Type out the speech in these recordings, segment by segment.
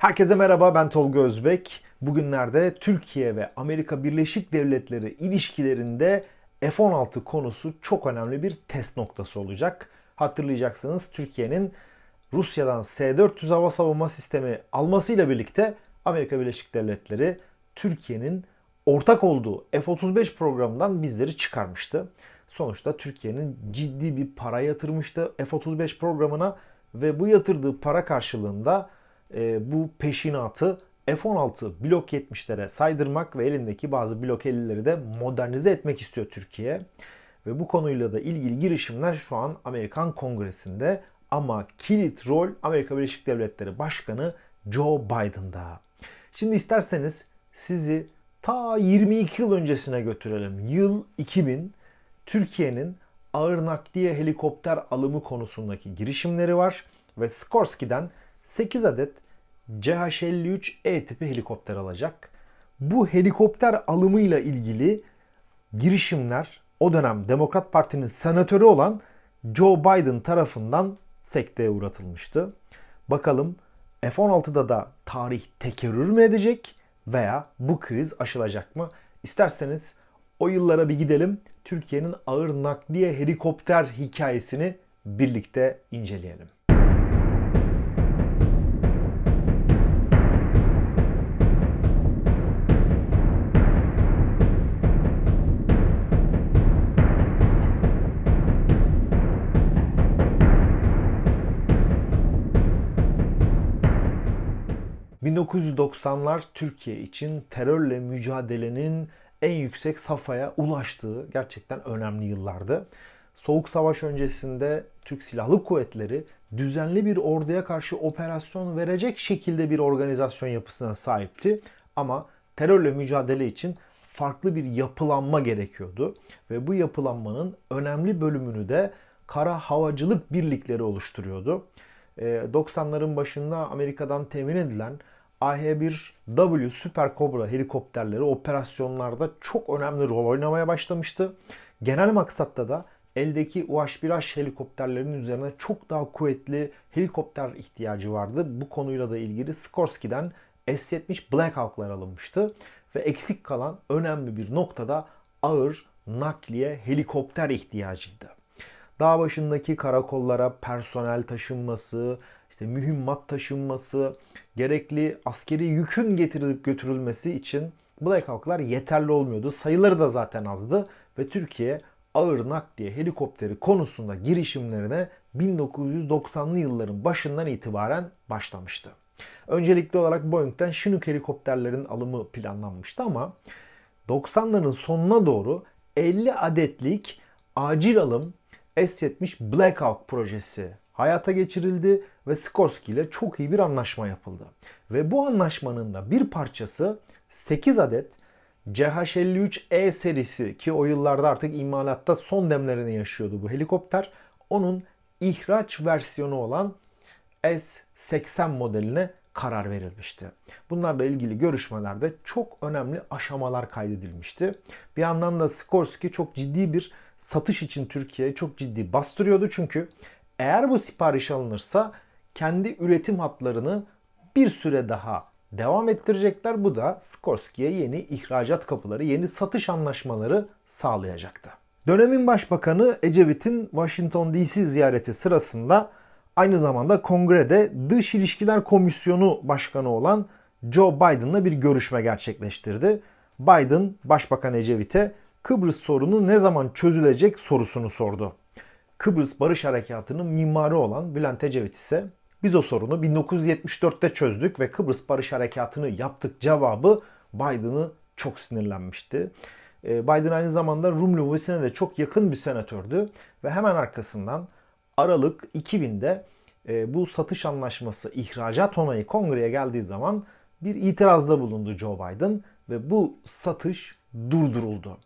Herkese merhaba ben Tolga Özbek. Bugünlerde Türkiye ve Amerika Birleşik Devletleri ilişkilerinde F-16 konusu çok önemli bir test noktası olacak. Hatırlayacaksınız Türkiye'nin Rusya'dan S-400 hava savunma sistemi almasıyla birlikte Amerika Birleşik Devletleri Türkiye'nin ortak olduğu F-35 programından bizleri çıkarmıştı. Sonuçta Türkiye'nin ciddi bir para yatırmıştı F-35 programına ve bu yatırdığı para karşılığında e, bu peşinatı F-16 Blok 70'lere saydırmak ve elindeki bazı Blok 50'leri de modernize etmek istiyor Türkiye. Ve bu konuyla da ilgili girişimler şu an Amerikan Kongresi'nde ama kilit rol Amerika Birleşik Devletleri Başkanı Joe Biden'da. Şimdi isterseniz sizi ta 22 yıl öncesine götürelim. Yıl 2000 Türkiye'nin ağır nakliye helikopter alımı konusundaki girişimleri var ve Skorsky'den 8 adet CH-53E tipi helikopter alacak. Bu helikopter alımıyla ilgili girişimler o dönem Demokrat Parti'nin senatörü olan Joe Biden tarafından sekteye uğratılmıştı. Bakalım F-16'da da tarih tekerrür mü edecek veya bu kriz aşılacak mı? İsterseniz o yıllara bir gidelim. Türkiye'nin ağır nakliye helikopter hikayesini birlikte inceleyelim. 1990'lar Türkiye için terörle mücadelenin en yüksek safhaya ulaştığı gerçekten önemli yıllardı. Soğuk Savaş öncesinde Türk Silahlı Kuvvetleri düzenli bir orduya karşı operasyon verecek şekilde bir organizasyon yapısına sahipti. Ama terörle mücadele için farklı bir yapılanma gerekiyordu. Ve bu yapılanmanın önemli bölümünü de kara havacılık birlikleri oluşturuyordu. 90'ların başında Amerika'dan temin edilen AH-1W Super Cobra helikopterleri operasyonlarda çok önemli rol oynamaya başlamıştı. Genel maksatta da eldeki UH-1H helikopterlerinin üzerine çok daha kuvvetli helikopter ihtiyacı vardı. Bu konuyla da ilgili Skorsky'den S-70 Black Hawk'lar alınmıştı. Ve eksik kalan önemli bir noktada ağır nakliye helikopter ihtiyacıydı. Dağ başındaki karakollara personel taşınması, işte mühimmat taşınması, gerekli askeri yükün getirilip götürülmesi için Black Hawk'lar yeterli olmuyordu. Sayıları da zaten azdı ve Türkiye ağır nakliye helikopteri konusunda girişimlerine 1990'lı yılların başından itibaren başlamıştı. Öncelikli olarak Boeing'den Chinook helikopterlerin alımı planlanmıştı ama 90'ların sonuna doğru 50 adetlik acil alım S-70 Black Hawk projesi hayata geçirildi ve Skorsky ile çok iyi bir anlaşma yapıldı. Ve bu anlaşmanın da bir parçası 8 adet CH-53E serisi ki o yıllarda artık imalatta son demlerini yaşıyordu bu helikopter. Onun ihraç versiyonu olan S-80 modeline karar verilmişti. Bunlarla ilgili görüşmelerde çok önemli aşamalar kaydedilmişti. Bir yandan da Skorsky çok ciddi bir satış için Türkiye'ye çok ciddi bastırıyordu. Çünkü eğer bu sipariş alınırsa kendi üretim hatlarını bir süre daha devam ettirecekler. Bu da Skorsky'ye yeni ihracat kapıları, yeni satış anlaşmaları sağlayacaktı. Dönemin başbakanı Ecevit'in Washington DC ziyareti sırasında aynı zamanda kongrede Dış İlişkiler Komisyonu Başkanı olan Joe Biden'la bir görüşme gerçekleştirdi. Biden Başbakan Ecevit'e Kıbrıs sorunu ne zaman çözülecek sorusunu sordu. Kıbrıs Barış Harekatı'nın mimarı olan Bülent Ecevit ise biz o sorunu 1974'te çözdük ve Kıbrıs Barış Harekatı'nı yaptık cevabı Biden'ı çok sinirlenmişti. Ee, Biden aynı zamanda Rum lobisine de çok yakın bir senatördü ve hemen arkasından Aralık 2000'de e, bu satış anlaşması ihracat onayı kongreye geldiği zaman bir itirazda bulundu Joe Biden ve bu satış durduruldu.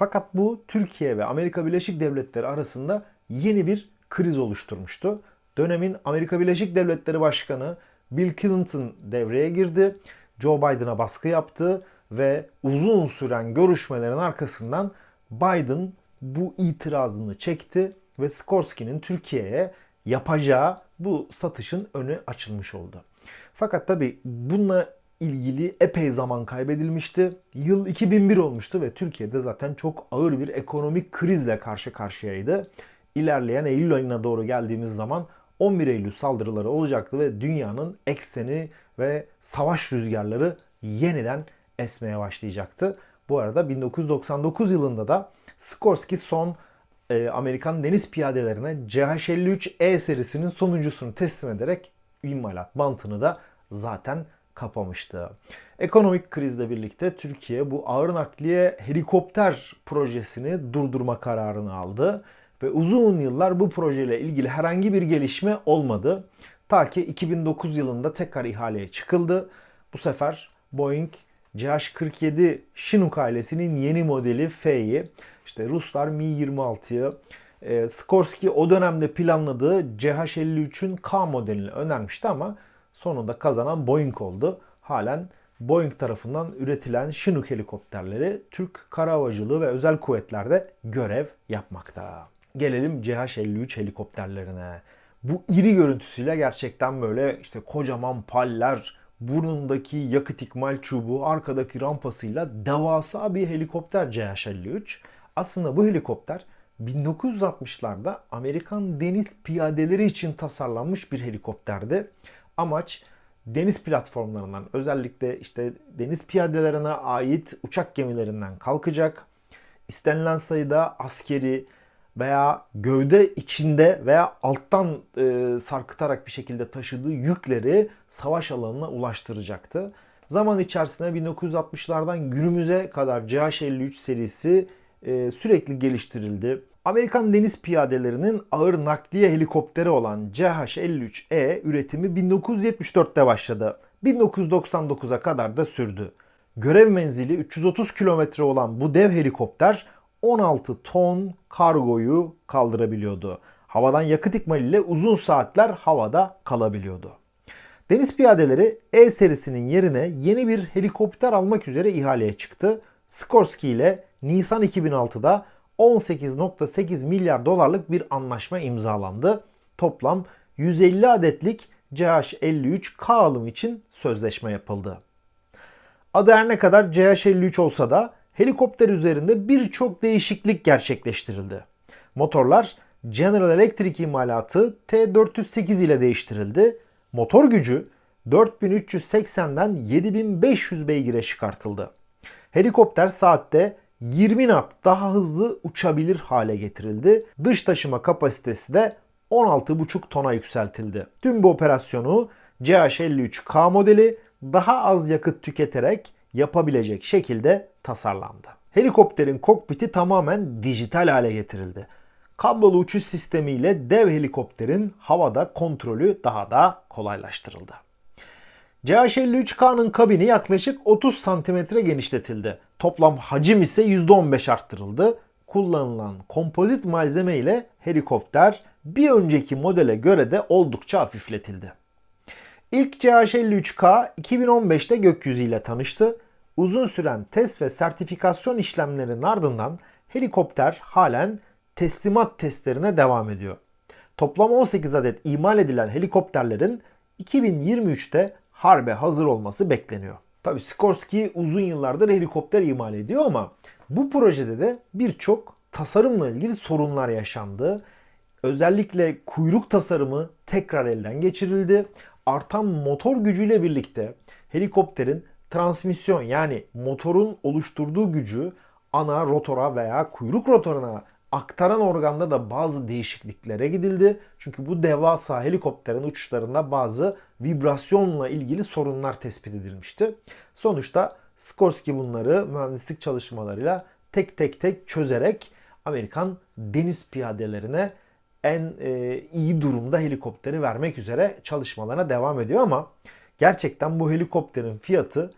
Fakat bu Türkiye ve Amerika Birleşik Devletleri arasında yeni bir kriz oluşturmuştu. Dönemin Amerika Birleşik Devletleri Başkanı Bill Clinton devreye girdi. Joe Biden'a baskı yaptı ve uzun süren görüşmelerin arkasından Biden bu itirazını çekti ve Skorsky'nin Türkiye'ye yapacağı bu satışın önü açılmış oldu. Fakat tabi bununla ilgili epey zaman kaybedilmişti. Yıl 2001 olmuştu ve Türkiye'de zaten çok ağır bir ekonomik krizle karşı karşıyaydı. İlerleyen Eylül ayına doğru geldiğimiz zaman 11 Eylül saldırıları olacaktı ve dünyanın ekseni ve savaş rüzgarları yeniden esmeye başlayacaktı. Bu arada 1999 yılında da Skorsky son e, Amerikan deniz piyadelerine CH-53E serisinin sonuncusunu teslim ederek imalat bantını da zaten kapamıştı. Ekonomik krizle birlikte Türkiye bu ağır nakliye helikopter projesini durdurma kararını aldı ve uzun yıllar bu projeyle ilgili herhangi bir gelişme olmadı. Ta ki 2009 yılında tekrar ihaleye çıkıldı. Bu sefer Boeing CH-47 Chinook ailesinin yeni modeli F'yi işte Ruslar Mi-26'yı e, Skorsky o dönemde planladığı CH-53'ün K modelini önermişti ama sonunda kazanan Boeing oldu. Halen Boeing tarafından üretilen Chinook helikopterleri Türk Kara Havacılığı ve Özel Kuvvetler'de görev yapmakta. Gelelim CH-53 helikopterlerine. Bu iri görüntüsüyle gerçekten böyle işte kocaman paller, burnundaki yakıt ikmal çubuğu, arkadaki rampasıyla devasa bir helikopter CH-53. Aslında bu helikopter 1960'larda Amerikan deniz piyadeleri için tasarlanmış bir helikopterdi. Amaç deniz platformlarından özellikle işte deniz piyadelerine ait uçak gemilerinden kalkacak. istenilen sayıda askeri veya gövde içinde veya alttan e, sarkıtarak bir şekilde taşıdığı yükleri savaş alanına ulaştıracaktı. Zaman içerisinde 1960'lardan günümüze kadar CH-53 serisi e, sürekli geliştirildi. Amerikan deniz piyadelerinin ağır nakliye helikopteri olan CH-53E üretimi 1974'te başladı. 1999'a kadar da sürdü. Görev menzili 330 kilometre olan bu dev helikopter 16 ton kargoyu kaldırabiliyordu. Havadan yakıt ikmaliyle uzun saatler havada kalabiliyordu. Deniz piyadeleri E serisinin yerine yeni bir helikopter almak üzere ihaleye çıktı. Skorsky ile Nisan 2006'da 18.8 milyar dolarlık bir anlaşma imzalandı. Toplam 150 adetlik CH-53K alım için sözleşme yapıldı. Adı her ne kadar CH-53 olsa da helikopter üzerinde birçok değişiklik gerçekleştirildi. Motorlar General Electric imalatı T408 ile değiştirildi. Motor gücü 4380'den 7500 beygire çıkartıldı. Helikopter saatte 20 knot daha hızlı uçabilir hale getirildi. Dış taşıma kapasitesi de 16,5 tona yükseltildi. Tüm bu operasyonu CH-53K modeli daha az yakıt tüketerek yapabilecek şekilde tasarlandı. Helikopterin kokpiti tamamen dijital hale getirildi. Kablolu uçuş sistemiyle dev helikopterin havada kontrolü daha da kolaylaştırıldı. CH-53K'nın kabini yaklaşık 30 cm genişletildi. Toplam hacim ise %15 arttırıldı. Kullanılan kompozit malzeme ile helikopter bir önceki modele göre de oldukça hafifletildi. İlk CH-53K 2015'te gökyüzü ile tanıştı. Uzun süren test ve sertifikasyon işlemlerinin ardından helikopter halen teslimat testlerine devam ediyor. Toplam 18 adet imal edilen helikopterlerin 2023'te harbe hazır olması bekleniyor. Tabi Sikorsky uzun yıllardır helikopter imal ediyor ama bu projede de birçok tasarımla ilgili sorunlar yaşandı. Özellikle kuyruk tasarımı tekrar elden geçirildi. Artan motor gücüyle birlikte helikopterin transmisyon yani motorun oluşturduğu gücü ana rotora veya kuyruk rotoruna aktaran organda da bazı değişikliklere gidildi. Çünkü bu devasa helikopterin uçuşlarında bazı vibrasyonla ilgili sorunlar tespit edilmişti. Sonuçta Skorsky bunları mühendislik çalışmalarıyla tek tek tek çözerek Amerikan deniz piyadelerine en e, iyi durumda helikopteri vermek üzere çalışmalarına devam ediyor ama gerçekten bu helikopterin fiyatı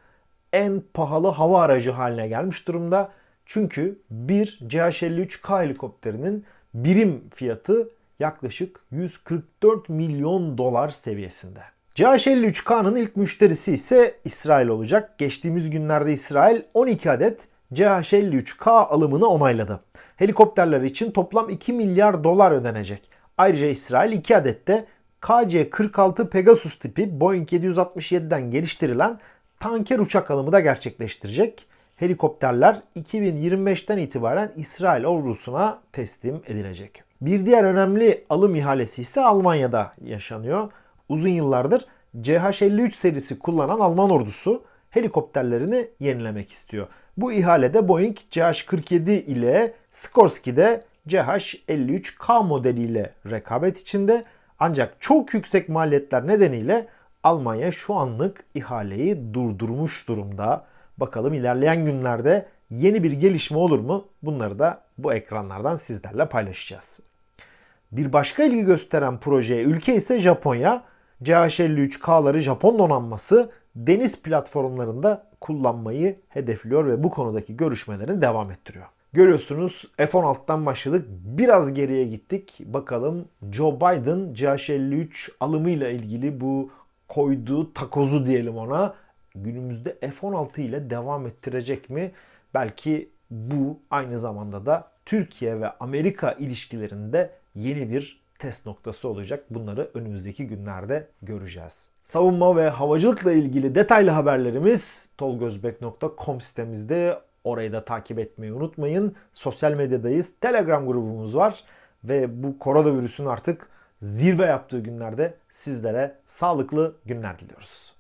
en pahalı hava aracı haline gelmiş durumda. Çünkü bir CH-53K helikopterinin birim fiyatı yaklaşık 144 milyon dolar seviyesinde. CH-53K'nın ilk müşterisi ise İsrail olacak. Geçtiğimiz günlerde İsrail 12 adet CH-53K alımını onayladı. Helikopterler için toplam 2 milyar dolar ödenecek. Ayrıca İsrail 2 adet de KC-46 Pegasus tipi Boeing 767'den geliştirilen tanker uçak alımı da gerçekleştirecek. Helikopterler 2025'ten itibaren İsrail ordusuna teslim edilecek. Bir diğer önemli alım ihalesi ise Almanya'da yaşanıyor. Uzun yıllardır CH-53 serisi kullanan Alman ordusu helikopterlerini yenilemek istiyor. Bu ihalede Boeing CH-47 ile Sikorsky'de CH-53K modeliyle rekabet içinde ancak çok yüksek maliyetler nedeniyle Almanya şu anlık ihaleyi durdurmuş durumda. Bakalım ilerleyen günlerde yeni bir gelişme olur mu? Bunları da bu ekranlardan sizlerle paylaşacağız. Bir başka ilgi gösteren projeye ülke ise Japonya. CH-53K'ları Japon donanması deniz platformlarında kullanmayı hedefliyor ve bu konudaki görüşmelerini devam ettiriyor. Görüyorsunuz F-16'dan başladık. Biraz geriye gittik. Bakalım Joe Biden CH-53 alımıyla ilgili bu koyduğu takozu diyelim ona günümüzde F-16 ile devam ettirecek mi? Belki bu aynı zamanda da Türkiye ve Amerika ilişkilerinde yeni bir test noktası olacak. Bunları önümüzdeki günlerde göreceğiz. Savunma ve havacılıkla ilgili detaylı haberlerimiz tolgozbek.com sitemizde. Orayı da takip etmeyi unutmayın. Sosyal medyadayız. Telegram grubumuz var. Ve bu koronavirüsün artık zirve yaptığı günlerde sizlere sağlıklı günler diliyoruz.